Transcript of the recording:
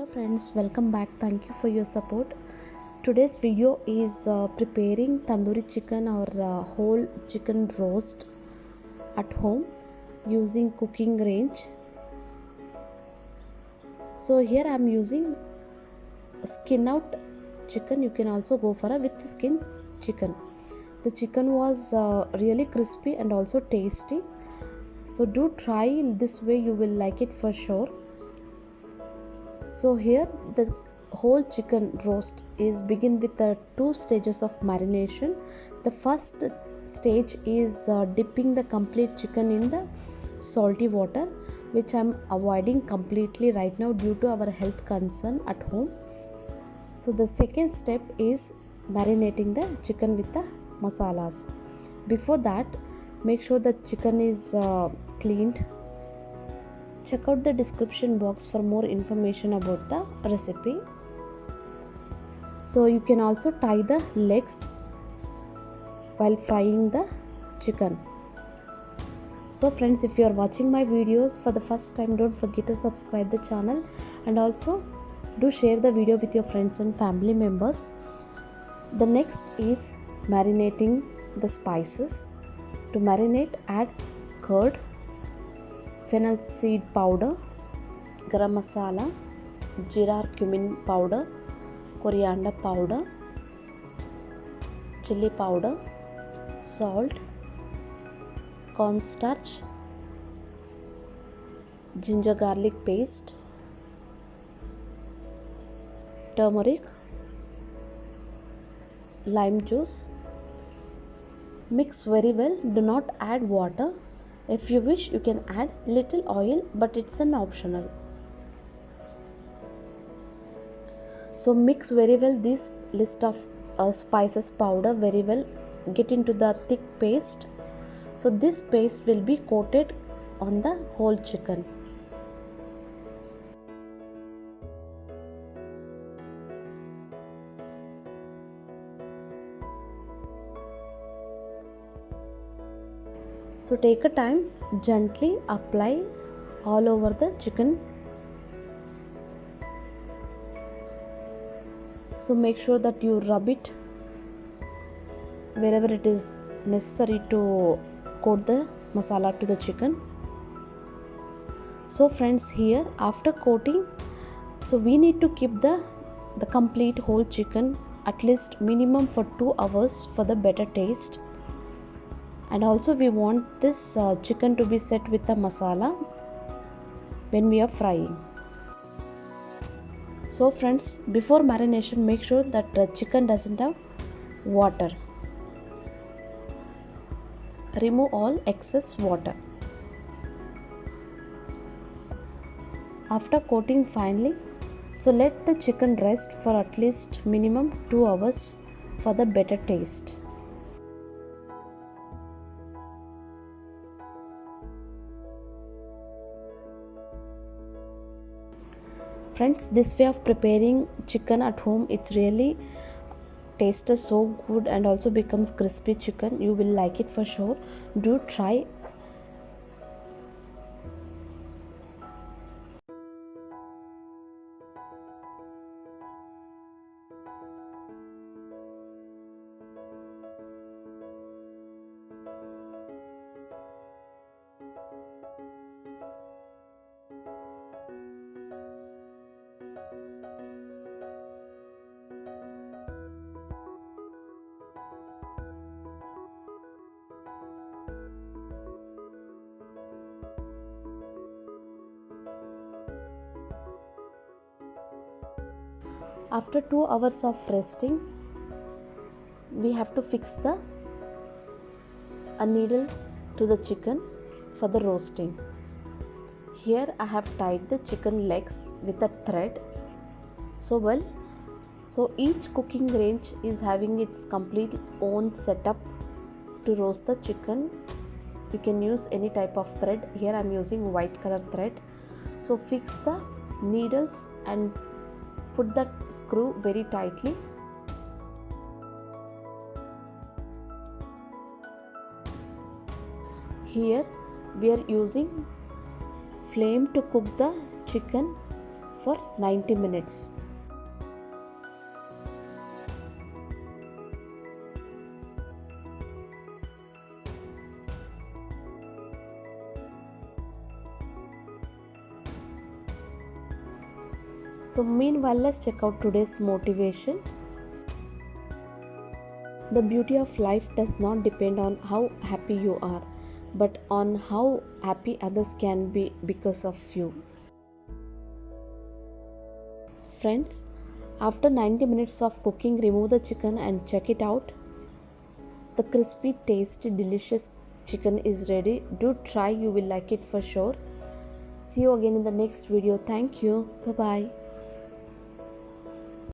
hello friends welcome back. Thank you for your support. Today's video is uh, preparing tandoori chicken or uh, whole chicken roast at home using cooking range. So here i'm using skin out chicken. You can also go for a with skin chicken. The chicken was uh, really crispy and also tasty. So do try this way. You will like it for sure so here the whole chicken roast is begin with the two stages of marination. The first stage is uh, dipping the complete chicken in the salty water which i'm avoiding completely right now due to our health concern at home. So the second step is marinating the chicken with the masalas. Before that make sure the chicken is uh, cleaned check out the description box for more information about the recipe. So you can also tie the legs while frying the chicken. So friends if you are watching my videos for the first time don't forget to subscribe the channel and also do share the video with your friends and family members. The next is marinating the spices. To marinate add curd fennel seed powder garam masala jeera cumin powder coriander powder chili powder salt cornstarch ginger garlic paste turmeric lime juice. Mix very well do not add water if you wish you can add little oil but it's an optional. So mix very well this list of uh, spices powder very well. Get into the thick paste. So this paste will be coated on the whole chicken so take a time gently apply all over the chicken. So make sure that you rub it wherever it is necessary to coat the masala to the chicken. So friends here after coating so we need to keep the the complete whole chicken at least minimum for 2 hours for the better taste and also we want this uh, chicken to be set with the masala when we are frying. So friends before marination make sure that the chicken doesn't have water. Remove all excess water. After coating finely so let the chicken rest for at least minimum 2 hours for the better taste friends this way of preparing chicken at home it's really tastes so good and also becomes crispy chicken. You will like it for sure. Do try after 2 hours of resting we have to fix the a needle to the chicken for the roasting. Here i have tied the chicken legs with a thread. So well so each cooking range is having its complete own setup to roast the chicken. You can use any type of thread. Here i'm using white color thread. So fix the needles and put that screw very tightly here we are using flame to cook the chicken for 90 minutes. So, meanwhile, let's check out today's motivation. The beauty of life does not depend on how happy you are, but on how happy others can be because of you. Friends, after 90 minutes of cooking, remove the chicken and check it out. The crispy, tasty, delicious chicken is ready. Do try, you will like it for sure. See you again in the next video. Thank you. Bye bye.